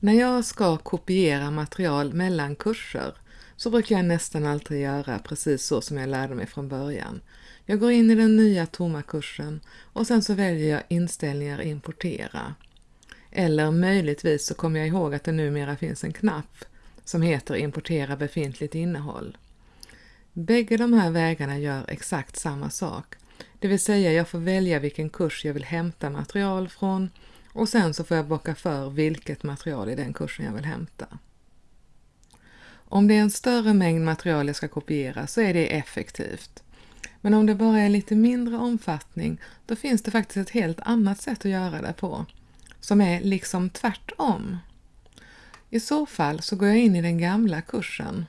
När jag ska kopiera material mellan kurser så brukar jag nästan alltid göra precis så som jag lärde mig från början. Jag går in i den nya tomma kursen och sen så väljer jag inställningar importera. Eller möjligtvis så kommer jag ihåg att det numera finns en knapp som heter importera befintligt innehåll. Bägge de här vägarna gör exakt samma sak, det vill säga jag får välja vilken kurs jag vill hämta material från och sen så får jag bocka för vilket material i den kursen jag vill hämta. Om det är en större mängd material jag ska kopiera så är det effektivt. Men om det bara är lite mindre omfattning, då finns det faktiskt ett helt annat sätt att göra det på, som är liksom tvärtom. I så fall så går jag in i den gamla kursen.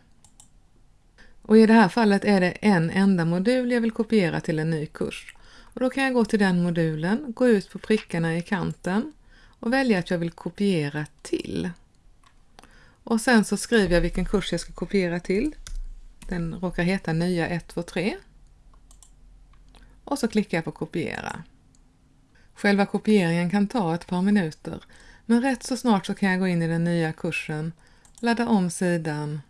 Och i det här fallet är det en enda modul jag vill kopiera till en ny kurs. Och då kan jag gå till den modulen, gå ut på prickarna i kanten och välja att jag vill kopiera till. Och sen så skriver jag vilken kurs jag ska kopiera till. Den råkar heta nya 123. Och så klickar jag på kopiera. Själva kopieringen kan ta ett par minuter, men rätt så snart så kan jag gå in i den nya kursen, ladda om sidan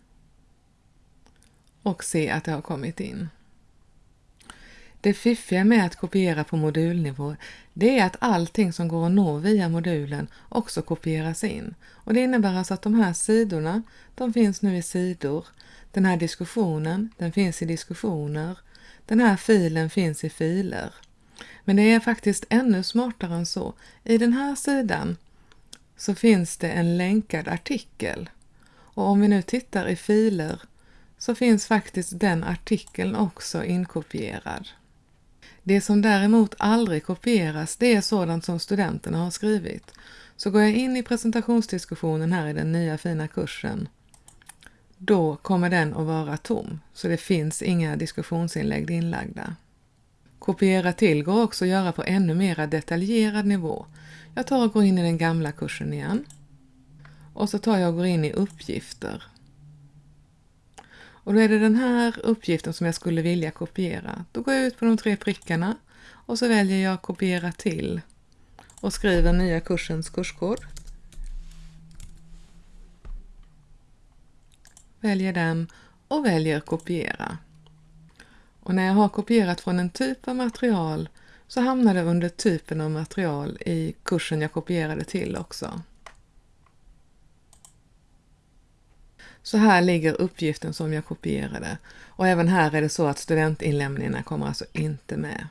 och se att det har kommit in. Det fiffiga med att kopiera på modulnivå det är att allting som går att nå via modulen också kopieras in. Och Det innebär alltså att de här sidorna, de finns nu i sidor. Den här diskussionen, den finns i diskussioner. Den här filen finns i filer. Men det är faktiskt ännu smartare än så. I den här sidan så finns det en länkad artikel. Och om vi nu tittar i filer så finns faktiskt den artikeln också inkopierad. Det som däremot aldrig kopieras, det är sådant som studenterna har skrivit. Så går jag in i presentationsdiskussionen här i den nya fina kursen, då kommer den att vara tom, så det finns inga diskussionsinlägg inlagda. Kopiera till går också att göra på ännu mer detaljerad nivå. Jag tar och går in i den gamla kursen igen. Och så tar jag och går in i uppgifter. Och då är det den här uppgiften som jag skulle vilja kopiera. Då går jag ut på de tre prickarna och så väljer jag kopiera till och skriver nya kursens kurskod. Väljer den och väljer kopiera. Och när jag har kopierat från en typ av material så hamnar det under typen av material i kursen jag kopierade till också. Så här ligger uppgiften som jag kopierade och även här är det så att studentinlämningarna kommer alltså inte med.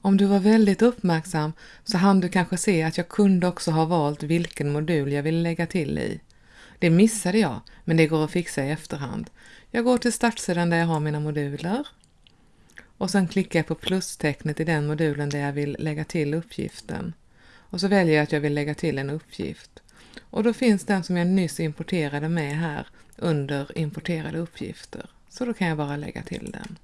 Om du var väldigt uppmärksam så hann du kanske se att jag kunde också ha valt vilken modul jag vill lägga till i. Det missade jag, men det går att fixa i efterhand. Jag går till startsidan där jag har mina moduler och sen klickar jag på plustecknet i den modulen där jag vill lägga till uppgiften. Och så väljer jag att jag vill lägga till en uppgift. Och då finns den som jag nyss importerade med här under importerade uppgifter. Så då kan jag bara lägga till den.